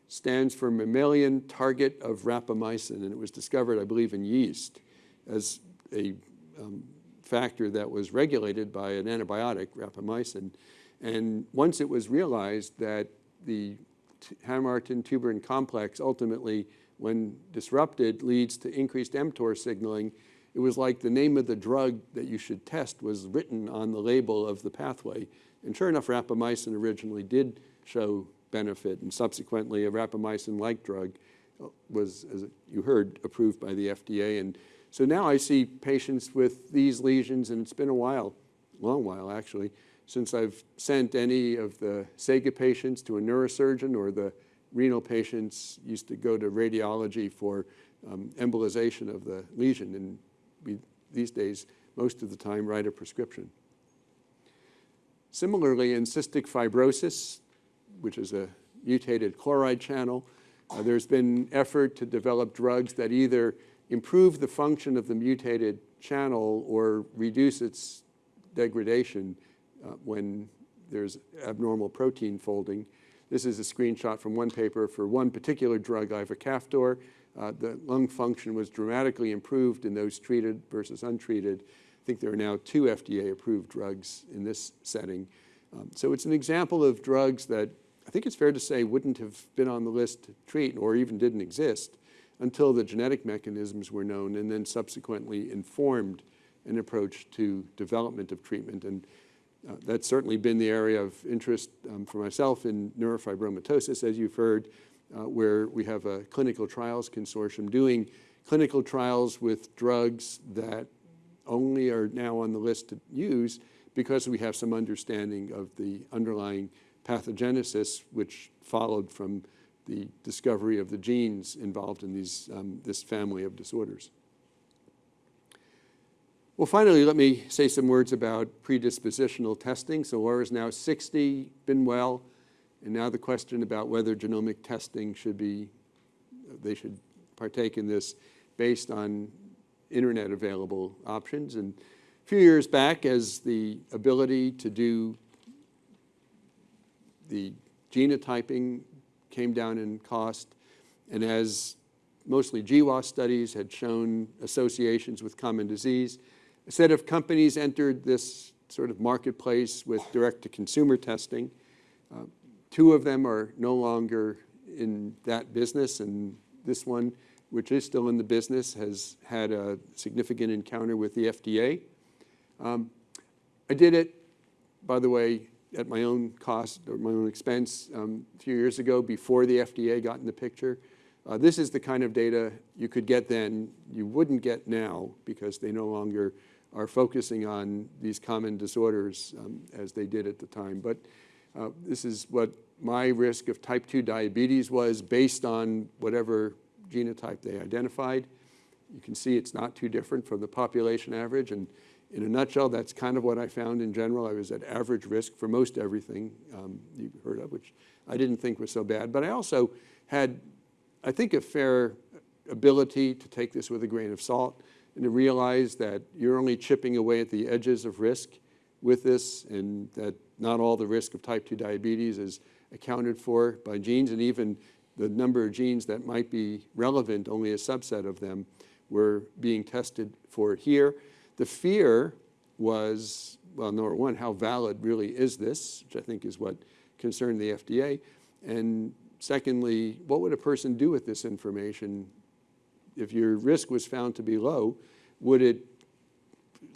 stands for mammalian target of rapamycin, and it was discovered, I believe, in yeast as a um, factor that was regulated by an antibiotic, rapamycin. And once it was realized that the Hamartin tuberin complex ultimately, when disrupted, leads to increased mTOR signaling, it was like the name of the drug that you should test was written on the label of the pathway. And sure enough, rapamycin originally did show benefit, and subsequently a rapamycin-like drug uh, was, as you heard, approved by the FDA. And so now I see patients with these lesions, and it's been a while, long while actually, since I've sent any of the SEGA patients to a neurosurgeon or the renal patients used to go to radiology for um, embolization of the lesion. And we, these days, most of the time, write a prescription. Similarly, in cystic fibrosis, which is a mutated chloride channel. Uh, there's been effort to develop drugs that either improve the function of the mutated channel or reduce its degradation uh, when there's abnormal protein folding. This is a screenshot from one paper for one particular drug, ivacaftor. Uh, the lung function was dramatically improved in those treated versus untreated. I think there are now two FDA-approved drugs in this setting. Um, so it's an example of drugs that I think it's fair to say wouldn't have been on the list to treat or even didn't exist until the genetic mechanisms were known and then subsequently informed an approach to development of treatment. And uh, that's certainly been the area of interest um, for myself in neurofibromatosis, as you've heard, uh, where we have a clinical trials consortium doing clinical trials with drugs that only are now on the list to use because we have some understanding of the underlying pathogenesis, which followed from the discovery of the genes involved in these, um, this family of disorders. Well, finally, let me say some words about predispositional testing. So Laura's now 60, been well, and now the question about whether genomic testing should be, they should partake in this based on internet available options. And a few years back, as the ability to do the genotyping came down in cost, and as mostly GWAS studies had shown associations with common disease, a set of companies entered this sort of marketplace with direct-to-consumer testing. Uh, two of them are no longer in that business, and this one, which is still in the business, has had a significant encounter with the FDA. Um, I did it, by the way, at my own cost or my own expense um, a few years ago before the FDA got in the picture. Uh, this is the kind of data you could get then, you wouldn't get now because they no longer are focusing on these common disorders um, as they did at the time. But uh, this is what my risk of type 2 diabetes was based on whatever genotype they identified. You can see it's not too different from the population average. And in a nutshell, that's kind of what I found in general. I was at average risk for most everything um, you've heard of, which I didn't think was so bad. But I also had, I think, a fair ability to take this with a grain of salt and to realize that you're only chipping away at the edges of risk with this and that not all the risk of type 2 diabetes is accounted for by genes and even the number of genes that might be relevant, only a subset of them were being tested for here. The fear was, well, number one, how valid really is this, which I think is what concerned the FDA. And secondly, what would a person do with this information? If your risk was found to be low, would it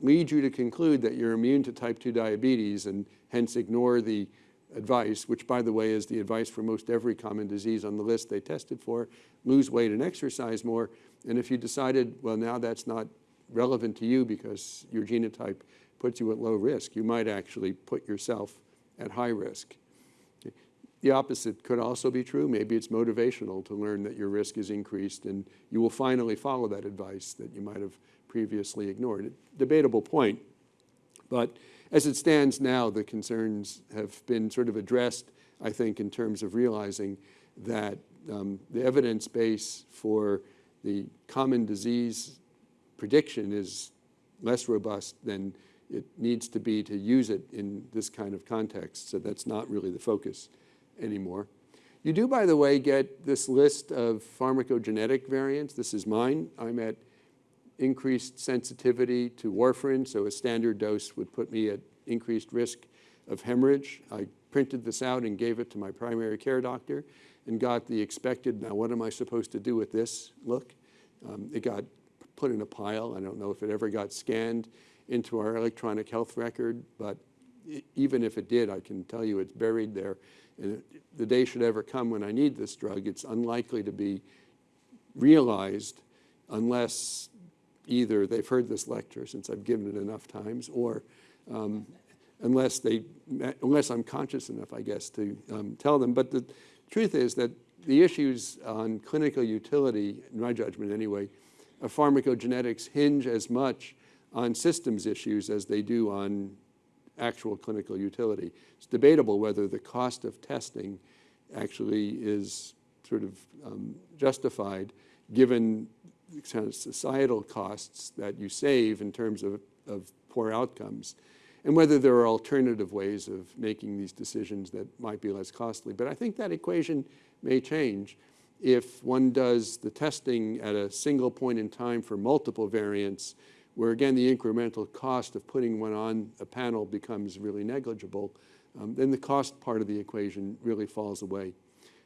lead you to conclude that you're immune to type 2 diabetes and hence ignore the advice, which by the way is the advice for most every common disease on the list they tested for, lose weight and exercise more. And if you decided, well, now that's not relevant to you because your genotype puts you at low risk, you might actually put yourself at high risk. The opposite could also be true. Maybe it's motivational to learn that your risk is increased and you will finally follow that advice that you might have previously ignored. Debatable point, but as it stands now, the concerns have been sort of addressed, I think, in terms of realizing that um, the evidence base for the common disease prediction is less robust than it needs to be to use it in this kind of context. So that's not really the focus anymore. You do, by the way, get this list of pharmacogenetic variants. This is mine. I'm at increased sensitivity to warfarin, so a standard dose would put me at increased risk of hemorrhage. I printed this out and gave it to my primary care doctor and got the expected, now what am I supposed to do with this look? Um, it got put in a pile. I don't know if it ever got scanned into our electronic health record, but even if it did, I can tell you it's buried there. And the day should ever come when I need this drug, it's unlikely to be realized unless either they've heard this lecture since I've given it enough times or um, unless, they, unless I'm conscious enough, I guess, to um, tell them. But the truth is that the issues on clinical utility, in my judgment anyway, of pharmacogenetics hinge as much on systems issues as they do on actual clinical utility. It's debatable whether the cost of testing actually is sort of um, justified given the kind of societal costs that you save in terms of, of poor outcomes and whether there are alternative ways of making these decisions that might be less costly. But I think that equation may change if one does the testing at a single point in time for multiple variants, where again the incremental cost of putting one on a panel becomes really negligible, um, then the cost part of the equation really falls away.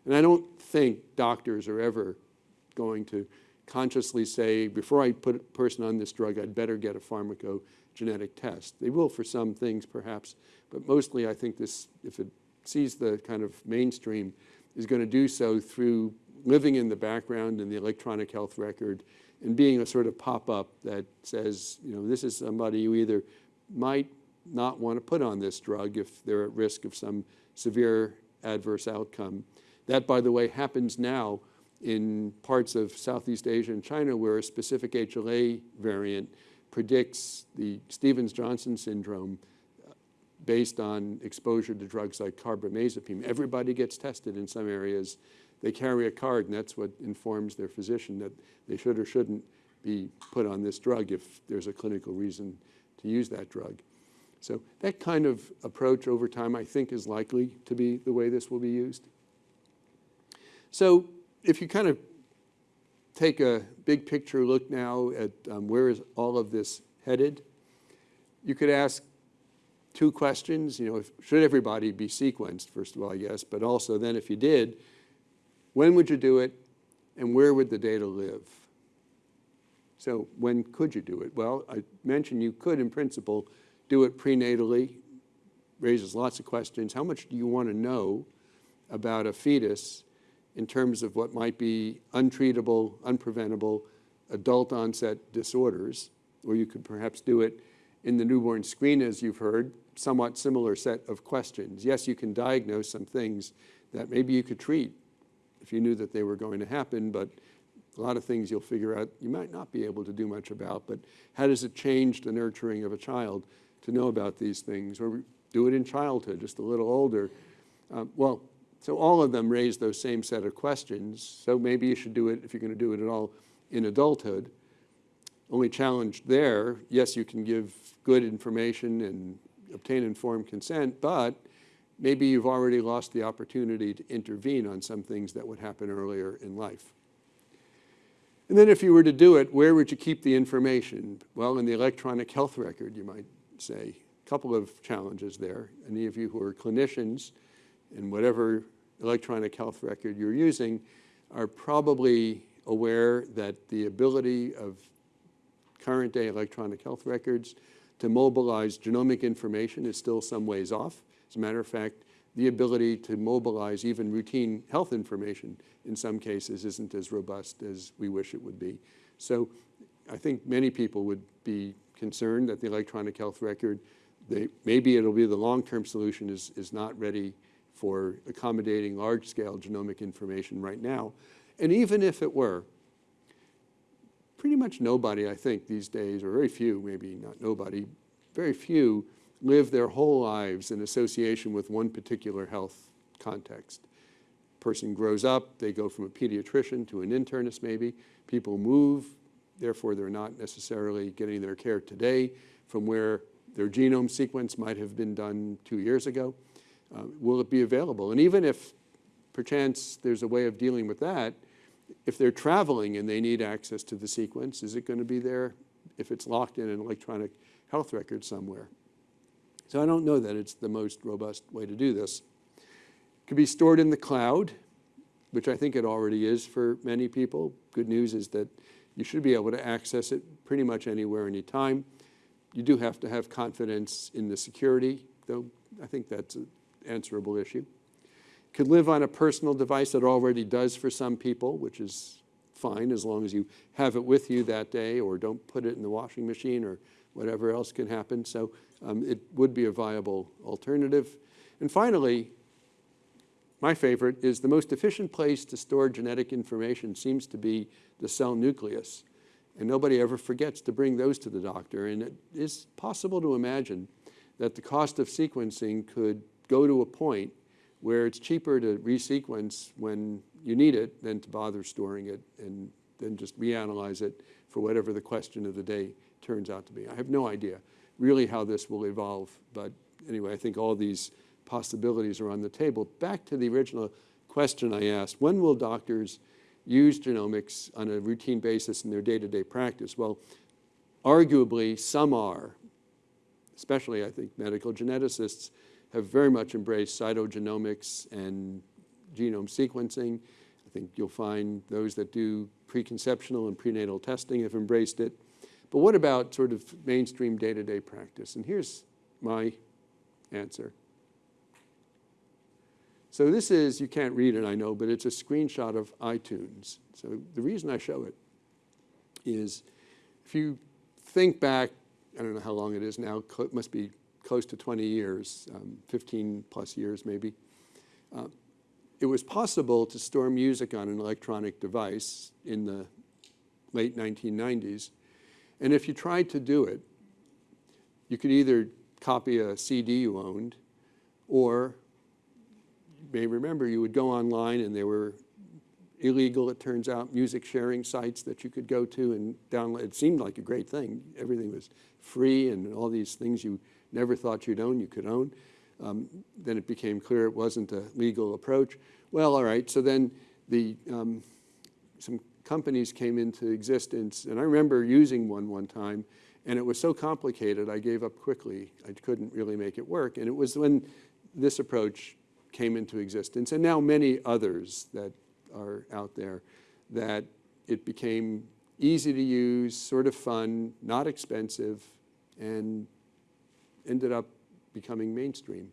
And I don't think doctors are ever going to consciously say, before I put a person on this drug, I'd better get a pharmacogenetic test. They will for some things perhaps, but mostly I think this, if it sees the kind of mainstream, is going to do so through living in the background in the electronic health record and being a sort of pop-up that says, you know, this is somebody you either might not want to put on this drug if they're at risk of some severe adverse outcome. That, by the way, happens now in parts of Southeast Asia and China where a specific HLA variant predicts the Stevens-Johnson syndrome uh, based on exposure to drugs like carbamazepine. Everybody gets tested in some areas. They carry a card, and that's what informs their physician that they should or shouldn't be put on this drug if there's a clinical reason to use that drug. So that kind of approach over time, I think, is likely to be the way this will be used. So if you kind of take a big picture look now at um, where is all of this headed, you could ask two questions. You know, if, should everybody be sequenced, first of all, guess, but also then if you did, when would you do it and where would the data live? So when could you do it? Well, I mentioned you could, in principle, do it prenatally, raises lots of questions. How much do you want to know about a fetus in terms of what might be untreatable, unpreventable, adult onset disorders, or you could perhaps do it in the newborn screen, as you've heard, somewhat similar set of questions. Yes, you can diagnose some things that maybe you could treat if you knew that they were going to happen, but a lot of things you'll figure out you might not be able to do much about, but how does it change the nurturing of a child to know about these things? Or do it in childhood, just a little older. Um, well, so all of them raise those same set of questions. So maybe you should do it, if you're going to do it at all, in adulthood. Only challenge there, yes, you can give good information and obtain informed consent, but maybe you've already lost the opportunity to intervene on some things that would happen earlier in life. And then if you were to do it, where would you keep the information? Well, in the electronic health record, you might say. A couple of challenges there. Any of you who are clinicians in whatever electronic health record you're using are probably aware that the ability of current day electronic health records to mobilize genomic information is still some ways off. As a matter of fact, the ability to mobilize even routine health information in some cases isn't as robust as we wish it would be. So I think many people would be concerned that the electronic health record, they, maybe it'll be the long-term solution is, is not ready for accommodating large-scale genomic information right now. And even if it were, pretty much nobody, I think, these days, or very few, maybe not nobody, very few live their whole lives in association with one particular health context. Person grows up, they go from a pediatrician to an internist maybe. People move, therefore they're not necessarily getting their care today from where their genome sequence might have been done two years ago uh, will it be available? And even if perchance there's a way of dealing with that, if they're traveling and they need access to the sequence, is it going to be there if it's locked in an electronic health record somewhere? So I don't know that it's the most robust way to do this. It could be stored in the cloud, which I think it already is for many people. Good news is that you should be able to access it pretty much anywhere, anytime. You do have to have confidence in the security, though I think that's an answerable issue. Could live on a personal device that already does for some people, which is fine as long as you have it with you that day or don't put it in the washing machine or whatever else can happen. So um, it would be a viable alternative. And finally, my favorite is the most efficient place to store genetic information seems to be the cell nucleus. And nobody ever forgets to bring those to the doctor. And it is possible to imagine that the cost of sequencing could go to a point where it's cheaper to resequence when you need it than to bother storing it and then just reanalyze it for whatever the question of the day turns out to be. I have no idea really how this will evolve, but anyway, I think all these possibilities are on the table. Back to the original question I asked, when will doctors use genomics on a routine basis in their day-to-day -day practice? Well, arguably some are, especially I think medical geneticists have very much embraced cytogenomics and genome sequencing. I think you'll find those that do preconceptional and prenatal testing have embraced it. But what about sort of mainstream day-to-day -day practice? And here's my answer. So this is, you can't read it, I know, but it's a screenshot of iTunes. So the reason I show it is if you think back, I don't know how long it is now, it must be close to 20 years, um, 15 plus years maybe, uh, it was possible to store music on an electronic device in the late 1990s. And if you tried to do it, you could either copy a CD you owned, or you may remember you would go online and there were illegal, it turns out, music sharing sites that you could go to and download. It seemed like a great thing. Everything was free and all these things you never thought you'd own, you could own. Um, then it became clear it wasn't a legal approach. Well, all right, so then the, um, some companies came into existence, and I remember using one one time, and it was so complicated I gave up quickly. I couldn't really make it work, and it was when this approach came into existence, and now many others that are out there, that it became easy to use, sort of fun, not expensive, and ended up becoming mainstream.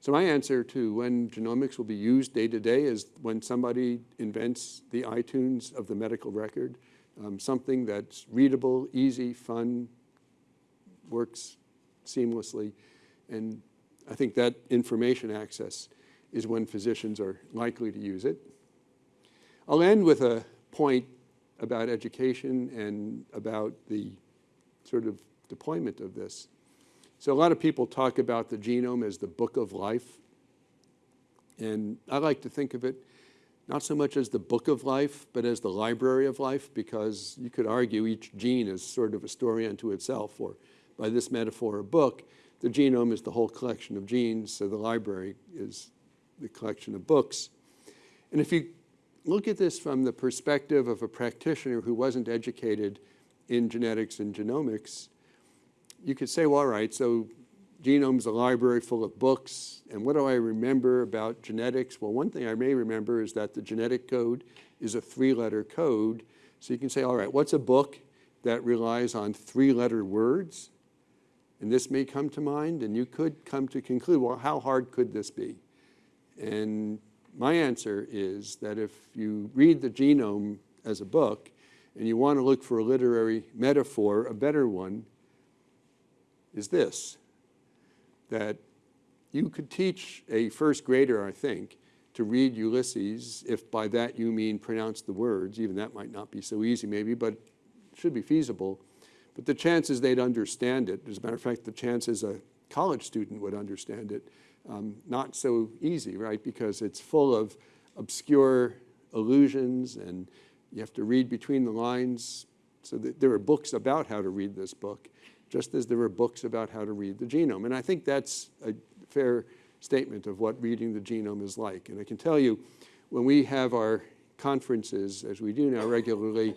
So my answer to when genomics will be used day to day is when somebody invents the iTunes of the medical record, um, something that's readable, easy, fun, works seamlessly. And I think that information access is when physicians are likely to use it. I'll end with a point about education and about the sort of deployment of this. So a lot of people talk about the genome as the book of life. And I like to think of it not so much as the book of life, but as the library of life, because you could argue each gene is sort of a story unto itself, or by this metaphor, a book. The genome is the whole collection of genes, so the library is the collection of books. And if you look at this from the perspective of a practitioner who wasn't educated in genetics and genomics, you could say, well, all right, so genome's a library full of books, and what do I remember about genetics? Well, one thing I may remember is that the genetic code is a three-letter code. So you can say, all right, what's a book that relies on three-letter words? And this may come to mind, and you could come to conclude, well, how hard could this be? And my answer is that if you read the genome as a book and you want to look for a literary metaphor, a better one is this, that you could teach a first grader, I think, to read Ulysses, if by that you mean pronounce the words, even that might not be so easy maybe, but should be feasible. But the chances they'd understand it, as a matter of fact, the chances a college student would understand it, um, not so easy, right? Because it's full of obscure allusions and you have to read between the lines. So there are books about how to read this book, just as there are books about how to read the genome. And I think that's a fair statement of what reading the genome is like. And I can tell you, when we have our conferences, as we do now regularly,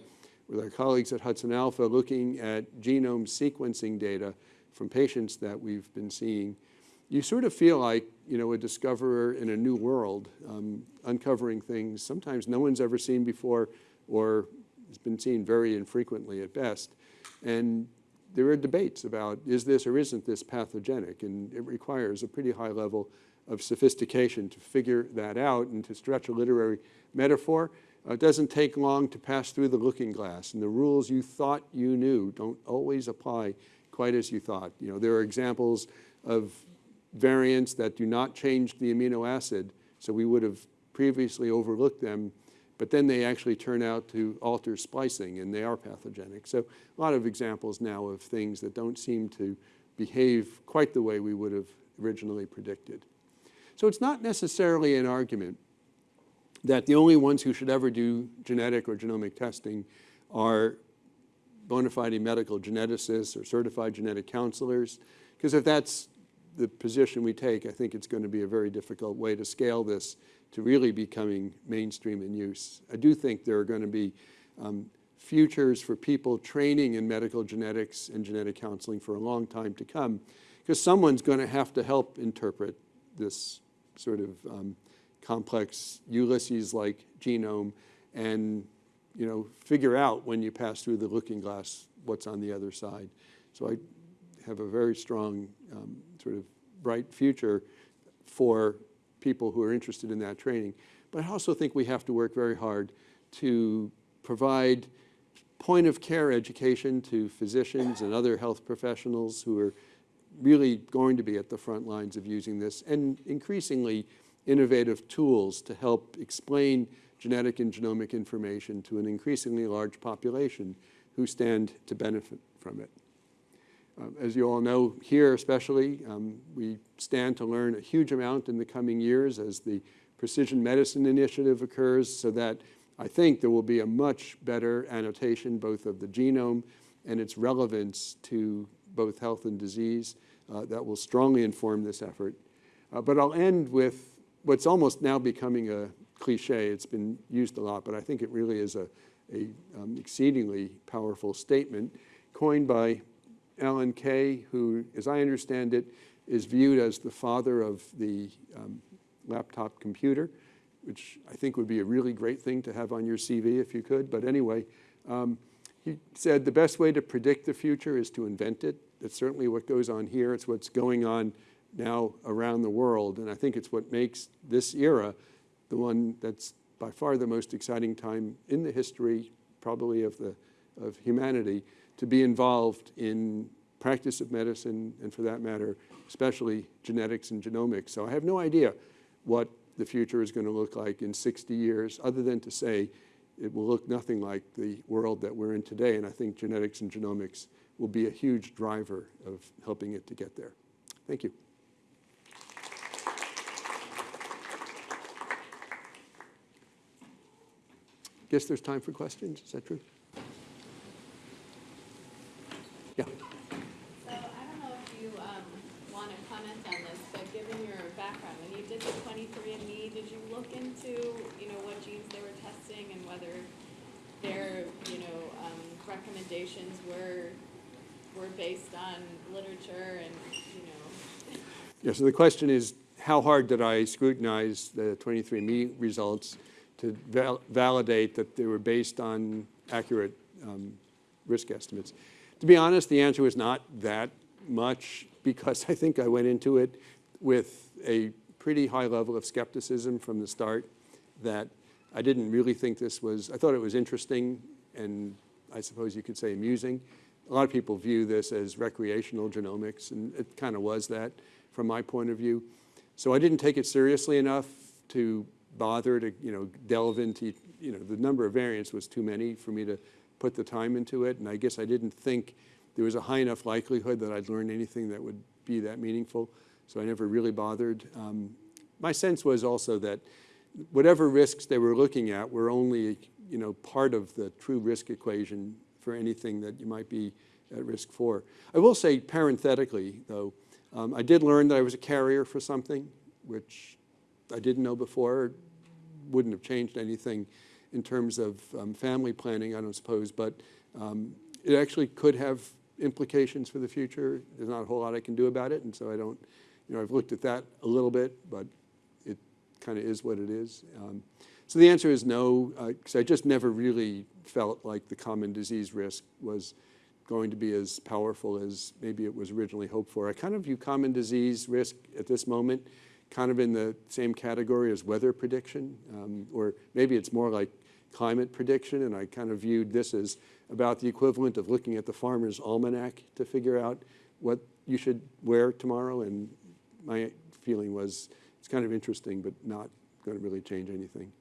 with our colleagues at Hudson Alpha looking at genome sequencing data from patients that we've been seeing, you sort of feel like, you know, a discoverer in a new world, um, uncovering things sometimes no one's ever seen before or has been seen very infrequently at best. And there are debates about is this or isn't this pathogenic, and it requires a pretty high level of sophistication to figure that out and to stretch a literary metaphor. Uh, it doesn't take long to pass through the looking glass, and the rules you thought you knew don't always apply quite as you thought. You know, there are examples of variants that do not change the amino acid, so we would have previously overlooked them but then they actually turn out to alter splicing and they are pathogenic. So a lot of examples now of things that don't seem to behave quite the way we would have originally predicted. So it's not necessarily an argument that the only ones who should ever do genetic or genomic testing are bona fide medical geneticists or certified genetic counselors, because if that's the position we take, I think it's going to be a very difficult way to scale this to really becoming mainstream in use. I do think there are going to be um, futures for people training in medical genetics and genetic counseling for a long time to come, because someone's going to have to help interpret this sort of um, complex Ulysses-like genome and you know, figure out when you pass through the looking glass what's on the other side. So I have a very strong um, sort of bright future for people who are interested in that training. But I also think we have to work very hard to provide point of care education to physicians and other health professionals who are really going to be at the front lines of using this and increasingly innovative tools to help explain genetic and genomic information to an increasingly large population who stand to benefit from it. Uh, as you all know here especially, um, we stand to learn a huge amount in the coming years as the Precision Medicine Initiative occurs so that I think there will be a much better annotation both of the genome and its relevance to both health and disease. uh, that will strongly inform this effort. Uh, but I'll end with what's almost now becoming a cliche. It's been used a lot, but I think it really is a, a um, exceedingly powerful statement coined by Alan Kay, who, as I understand it, is viewed as the father of the um, laptop computer, which I think would be a really great thing to have on your CV if you could. But anyway, um, he said the best way to predict the future is to invent it. That's certainly what goes on here. It's what's going on now around the world. And I think it's what makes this era the one that's by far the most exciting time in the history, probably of, the, of humanity, to be involved in practice of medicine, and for that matter, especially genetics and genomics. So I have no idea what the future is going to look like in 60 years, other than to say it will look nothing like the world that we're in today. And I think genetics and genomics will be a huge driver of helping it to get there. Thank you. Guess there's time for questions. Is that true? Yeah. So I don't know if you um, want to comment on this, but given your background, when you did the 23andMe, did you look into, you know, what genes they were testing and whether their, you know, um, recommendations were were based on literature and, you know? Yeah, so the question is, how hard did I scrutinize the 23andMe results to val validate that they were based on accurate um, risk estimates? To be honest, the answer was not that much because I think I went into it with a pretty high level of skepticism from the start that I didn't really think this was, I thought it was interesting and I suppose you could say amusing. A lot of people view this as recreational genomics and it kind of was that from my point of view. So I didn't take it seriously enough to bother to, you know, delve into, you know, the number of variants was too many for me to put the time into it. And I guess I didn't think there was a high enough likelihood that I'd learn anything that would be that meaningful. So I never really bothered. Um, my sense was also that whatever risks they were looking at were only, you know, part of the true risk equation for anything that you might be at risk for. I will say parenthetically, though, um, I did learn that I was a carrier for something, which I didn't know before, wouldn't have changed anything in terms of um, family planning, I don't suppose, but um, it actually could have implications for the future. There's not a whole lot I can do about it, and so I don't, you know, I've looked at that a little bit, but kind of is what it is. Um, so the answer is no, because uh, I just never really felt like the common disease risk was going to be as powerful as maybe it was originally hoped for. I kind of view common disease risk at this moment kind of in the same category as weather prediction, um, or maybe it's more like climate prediction, and I kind of viewed this as about the equivalent of looking at the farmer's almanac to figure out what you should wear tomorrow, and my feeling was it's kind of interesting, but not going to really change anything.